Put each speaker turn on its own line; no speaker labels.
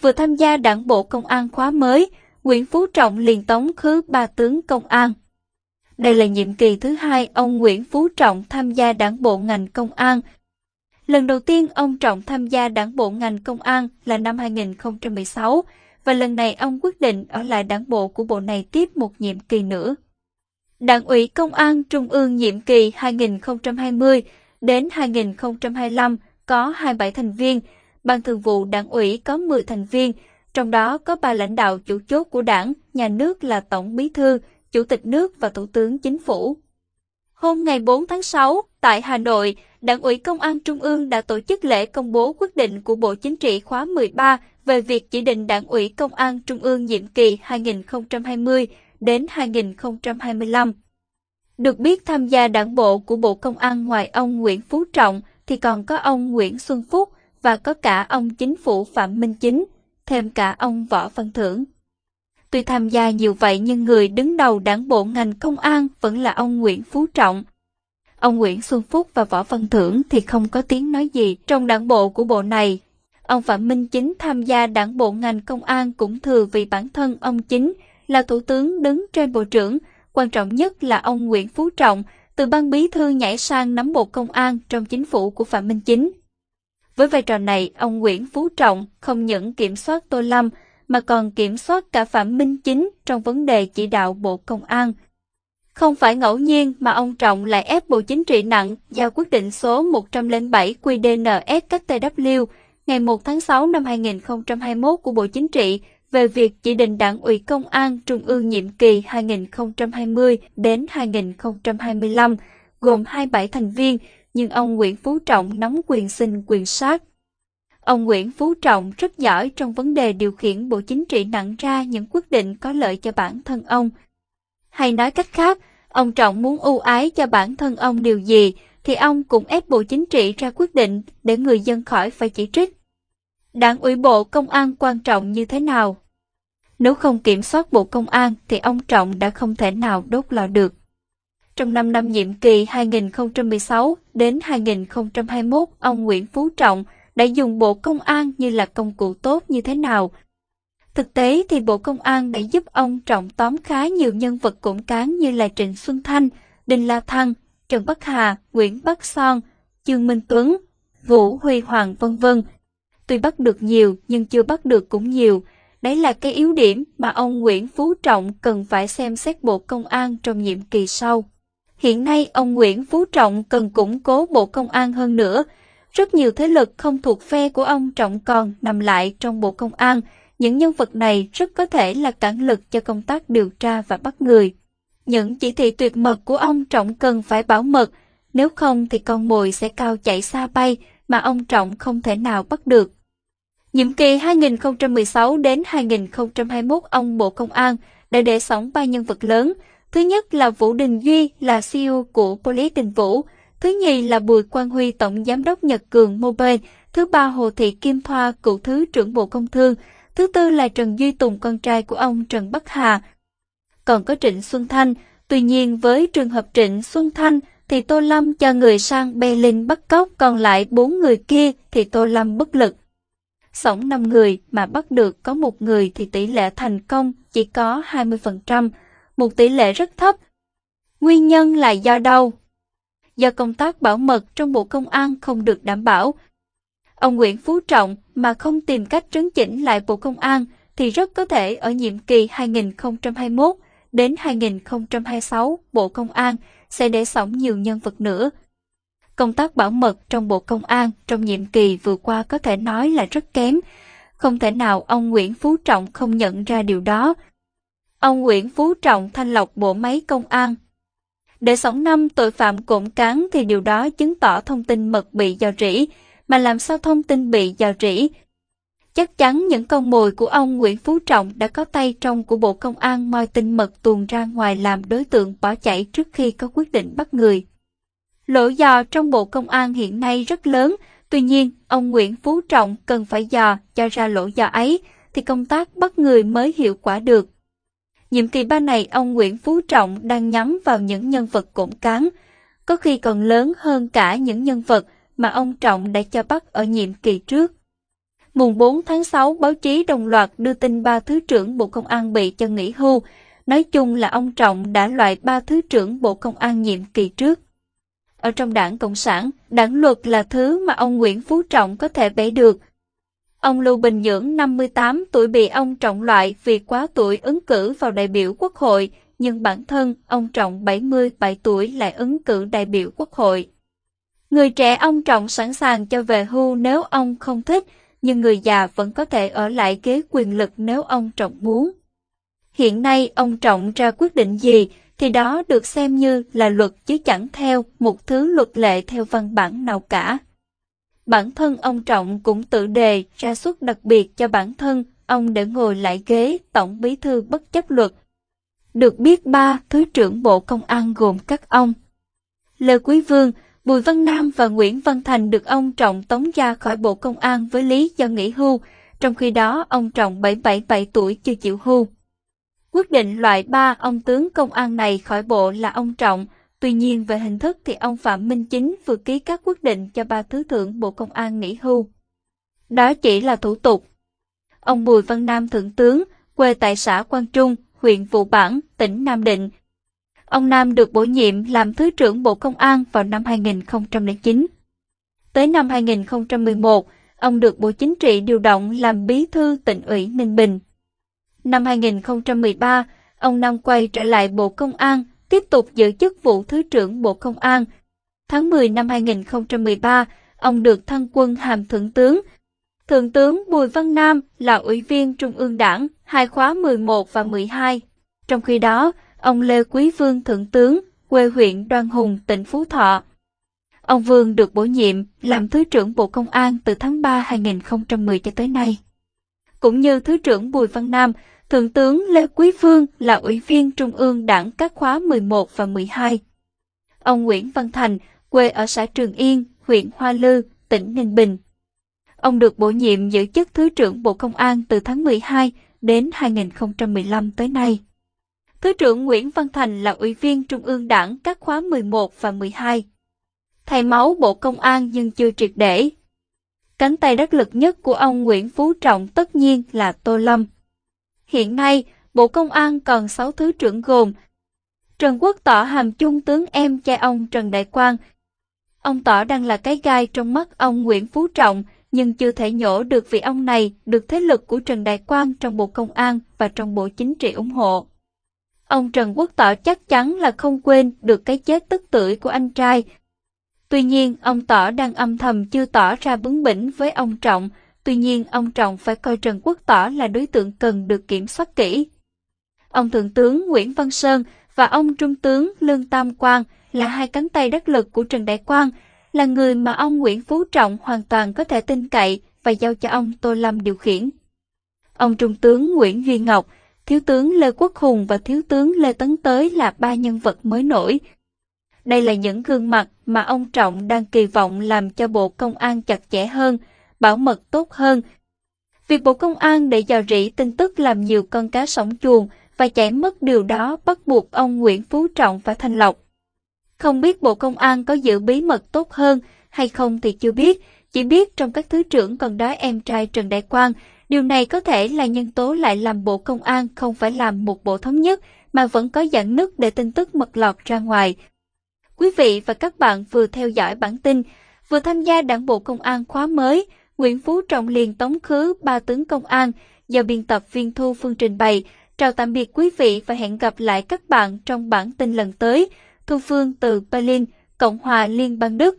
vừa tham gia đảng bộ công an khóa mới, Nguyễn Phú Trọng liền tống khứ ba tướng công an. Đây là nhiệm kỳ thứ hai ông Nguyễn Phú Trọng tham gia đảng bộ ngành công an. Lần đầu tiên ông Trọng tham gia đảng bộ ngành công an là năm 2016 và lần này ông quyết định ở lại đảng bộ của bộ này tiếp một nhiệm kỳ nữa. Đảng ủy Công an Trung ương nhiệm kỳ 2020 đến 2025 có 27 thành viên, Ban thường vụ đảng ủy có 10 thành viên, trong đó có ba lãnh đạo chủ chốt của đảng, nhà nước là Tổng bí thư, Chủ tịch nước và Thủ tướng Chính phủ. Hôm ngày 4 tháng 6, tại Hà Nội, Đảng ủy Công an Trung ương đã tổ chức lễ công bố quyết định của Bộ Chính trị khóa 13 về việc chỉ định Đảng ủy Công an Trung ương nhiệm kỳ 2020 đến 2025. Được biết tham gia đảng bộ của Bộ Công an ngoài ông Nguyễn Phú Trọng thì còn có ông Nguyễn Xuân Phúc và có cả ông chính phủ Phạm Minh Chính, thêm cả ông Võ Văn Thưởng. Tuy tham gia nhiều vậy nhưng người đứng đầu đảng bộ ngành công an vẫn là ông Nguyễn Phú Trọng. Ông Nguyễn Xuân Phúc và Võ Văn Thưởng thì không có tiếng nói gì trong đảng bộ của bộ này. Ông Phạm Minh Chính tham gia đảng bộ ngành công an cũng thừa vì bản thân ông Chính là thủ tướng đứng trên bộ trưởng, quan trọng nhất là ông Nguyễn Phú Trọng từ ban bí thư nhảy sang nắm bộ công an trong chính phủ của Phạm Minh Chính. Với vai trò này, ông Nguyễn Phú Trọng không những kiểm soát Tô Lâm mà còn kiểm soát cả Phạm Minh Chính trong vấn đề chỉ đạo Bộ Công an. Không phải ngẫu nhiên mà ông Trọng lại ép Bộ Chính trị nặng giao quyết định số 107 QDNS cách TW ngày 1 tháng 6 năm 2021 của Bộ Chính trị về việc chỉ định đảng ủy công an trung ương nhiệm kỳ 2020 đến 2025, gồm 27 thành viên, nhưng ông Nguyễn Phú Trọng nắm quyền sinh quyền sát. Ông Nguyễn Phú Trọng rất giỏi trong vấn đề điều khiển Bộ Chính trị nặng ra những quyết định có lợi cho bản thân ông. Hay nói cách khác, ông Trọng muốn ưu ái cho bản thân ông điều gì, thì ông cũng ép Bộ Chính trị ra quyết định để người dân khỏi phải chỉ trích. Đảng ủy Bộ Công an quan trọng như thế nào? Nếu không kiểm soát Bộ Công an thì ông Trọng đã không thể nào đốt lò được. Trong 5 năm nhiệm kỳ 2016 đến 2021, ông Nguyễn Phú Trọng đã dùng Bộ Công an như là công cụ tốt như thế nào. Thực tế thì Bộ Công an đã giúp ông trọng tóm khá nhiều nhân vật củng cán như là Trịnh Xuân Thanh, Đinh La Thăng, Trần Bắc Hà, Nguyễn Bắc Son, Trương Minh Tuấn, Vũ Huy Hoàng vân vân. Tuy bắt được nhiều nhưng chưa bắt được cũng nhiều. Đấy là cái yếu điểm mà ông Nguyễn Phú Trọng cần phải xem xét Bộ Công an trong nhiệm kỳ sau. Hiện nay ông Nguyễn Phú Trọng cần củng cố Bộ Công an hơn nữa, rất nhiều thế lực không thuộc phe của ông Trọng còn nằm lại trong Bộ Công an. Những nhân vật này rất có thể là cản lực cho công tác điều tra và bắt người. Những chỉ thị tuyệt mật của ông Trọng cần phải bảo mật, nếu không thì con mồi sẽ cao chạy xa bay mà ông Trọng không thể nào bắt được. Nhiệm kỳ 2016 đến 2021 ông Bộ Công an đã để sóng ba nhân vật lớn. Thứ nhất là Vũ Đình Duy là CEO của poly Đình Vũ, Thứ nhì là Bùi Quang Huy Tổng Giám đốc Nhật Cường Mobile. Thứ ba Hồ Thị Kim Thoa cựu Thứ trưởng Bộ Công Thương. Thứ tư là Trần Duy Tùng con trai của ông Trần Bắc Hà. Còn có Trịnh Xuân Thanh. Tuy nhiên với trường hợp Trịnh Xuân Thanh thì Tô Lâm cho người sang Berlin bắt cóc, còn lại bốn người kia thì Tô Lâm bất lực. Sống 5 người mà bắt được có một người thì tỷ lệ thành công chỉ có 20%, một tỷ lệ rất thấp. Nguyên nhân là do đâu? do công tác bảo mật trong Bộ Công an không được đảm bảo. Ông Nguyễn Phú Trọng mà không tìm cách trấn chỉnh lại Bộ Công an thì rất có thể ở nhiệm kỳ 2021 đến 2026 Bộ Công an sẽ để sống nhiều nhân vật nữa. Công tác bảo mật trong Bộ Công an trong nhiệm kỳ vừa qua có thể nói là rất kém. Không thể nào ông Nguyễn Phú Trọng không nhận ra điều đó. Ông Nguyễn Phú Trọng thanh lọc bộ máy công an để sống năm tội phạm cộm cán thì điều đó chứng tỏ thông tin mật bị dò rỉ, mà làm sao thông tin bị dò rỉ? Chắc chắn những con mồi của ông Nguyễn Phú Trọng đã có tay trong của Bộ Công an moi tin mật tuồn ra ngoài làm đối tượng bỏ chạy trước khi có quyết định bắt người. Lỗ dò trong Bộ Công an hiện nay rất lớn, tuy nhiên ông Nguyễn Phú Trọng cần phải dò cho ra lỗ dò ấy thì công tác bắt người mới hiệu quả được. Nhiệm kỳ ba này ông Nguyễn Phú Trọng đang nhắm vào những nhân vật củng cán, có khi còn lớn hơn cả những nhân vật mà ông Trọng đã cho bắt ở nhiệm kỳ trước. Mùng 4 tháng 6, báo chí đồng loạt đưa tin ba Thứ trưởng Bộ Công an bị cho nghỉ hưu. Nói chung là ông Trọng đã loại ba Thứ trưởng Bộ Công an nhiệm kỳ trước. Ở trong đảng Cộng sản, đảng luật là thứ mà ông Nguyễn Phú Trọng có thể bẻ được. Ông Lưu Bình Nhưỡng 58 tuổi bị ông Trọng loại vì quá tuổi ứng cử vào đại biểu quốc hội, nhưng bản thân ông Trọng 77 tuổi lại ứng cử đại biểu quốc hội. Người trẻ ông Trọng sẵn sàng cho về hưu nếu ông không thích, nhưng người già vẫn có thể ở lại ghế quyền lực nếu ông Trọng muốn. Hiện nay ông Trọng ra quyết định gì thì đó được xem như là luật chứ chẳng theo một thứ luật lệ theo văn bản nào cả. Bản thân ông Trọng cũng tự đề ra suất đặc biệt cho bản thân ông để ngồi lại ghế tổng bí thư bất chấp luật. Được biết ba Thứ trưởng Bộ Công an gồm các ông Lê Quý Vương, Bùi Văn Nam và Nguyễn Văn Thành được ông Trọng tống ra khỏi Bộ Công an với lý do nghỉ hưu, trong khi đó ông Trọng 777 tuổi chưa chịu hưu. Quyết định loại ba ông tướng công an này khỏi bộ là ông Trọng, tuy nhiên về hình thức thì ông Phạm Minh Chính vừa ký các quyết định cho ba thứ trưởng Bộ Công an nghỉ hưu. Đó chỉ là thủ tục. Ông Bùi Văn Nam Thượng tướng, quê tại xã Quang Trung, huyện Vụ Bản, tỉnh Nam Định. Ông Nam được bổ nhiệm làm Thứ trưởng Bộ Công an vào năm 2009. Tới năm 2011, ông được Bộ Chính trị điều động làm Bí thư tỉnh ủy Ninh Bình. Năm 2013, ông Nam quay trở lại Bộ Công an, tiếp tục giữ chức vụ Thứ trưởng Bộ Công an. Tháng 10 năm 2013, ông được thăng quân hàm Thượng tướng. Thượng tướng Bùi Văn Nam là Ủy viên Trung ương Đảng, hai khóa 11 và 12. Trong khi đó, ông Lê Quý Vương Thượng tướng, quê huyện Đoan Hùng, tỉnh Phú Thọ. Ông Vương được bổ nhiệm làm Thứ trưởng Bộ Công an từ tháng 3 2010 cho tới nay. Cũng như Thứ trưởng Bùi Văn Nam, Thượng tướng Lê Quý Vương là Ủy viên Trung ương Đảng các khóa 11 và 12. Ông Nguyễn Văn Thành, quê ở xã Trường Yên, huyện Hoa Lư, tỉnh Ninh Bình. Ông được bổ nhiệm giữ chức Thứ trưởng Bộ Công an từ tháng 12 đến 2015 tới nay. Thứ trưởng Nguyễn Văn Thành là Ủy viên Trung ương Đảng các khóa 11 và 12. Thầy máu Bộ Công an nhưng chưa triệt để. Cánh tay đắc lực nhất của ông Nguyễn Phú Trọng tất nhiên là Tô Lâm. Hiện nay, Bộ Công an còn 6 thứ trưởng gồm Trần Quốc Tỏ hàm chung tướng em trai ông Trần Đại Quang. Ông Tỏ đang là cái gai trong mắt ông Nguyễn Phú Trọng, nhưng chưa thể nhổ được vì ông này được thế lực của Trần Đại Quang trong Bộ Công an và trong Bộ Chính trị ủng hộ. Ông Trần Quốc Tỏ chắc chắn là không quên được cái chết tức tưởi của anh trai. Tuy nhiên, ông Tỏ đang âm thầm chưa tỏ ra bướng bỉnh với ông Trọng, Tuy nhiên, ông Trọng phải coi Trần Quốc Tỏ là đối tượng cần được kiểm soát kỹ. Ông Thượng tướng Nguyễn Văn Sơn và ông Trung tướng Lương Tam Quang là hai cánh tay đắc lực của Trần Đại Quang, là người mà ông Nguyễn Phú Trọng hoàn toàn có thể tin cậy và giao cho ông Tô Lâm điều khiển. Ông Trung tướng Nguyễn Duy Ngọc, Thiếu tướng Lê Quốc Hùng và Thiếu tướng Lê Tấn Tới là ba nhân vật mới nổi. Đây là những gương mặt mà ông Trọng đang kỳ vọng làm cho Bộ Công an chặt chẽ hơn, bảo mật tốt hơn. Việc Bộ Công an để dò rỉ tin tức làm nhiều con cá sống chuồng và chảy mất điều đó bắt buộc ông Nguyễn Phú Trọng phải thanh lọc. Không biết Bộ Công an có giữ bí mật tốt hơn hay không thì chưa biết, chỉ biết trong các thứ trưởng còn đó em trai Trần Đại Quang, điều này có thể là nhân tố lại làm Bộ Công an không phải làm một bộ thống nhất mà vẫn có dạng nứt để tin tức mật lọt ra ngoài. Quý vị và các bạn vừa theo dõi bản tin, vừa tham gia đảng bộ công an khóa mới, Nguyễn Phú Trọng liền tống khứ ba tướng công an do biên tập viên Thu Phương trình bày. Chào tạm biệt quý vị và hẹn gặp lại các bạn trong bản tin lần tới. Thu Phương từ Berlin, Cộng hòa Liên bang Đức.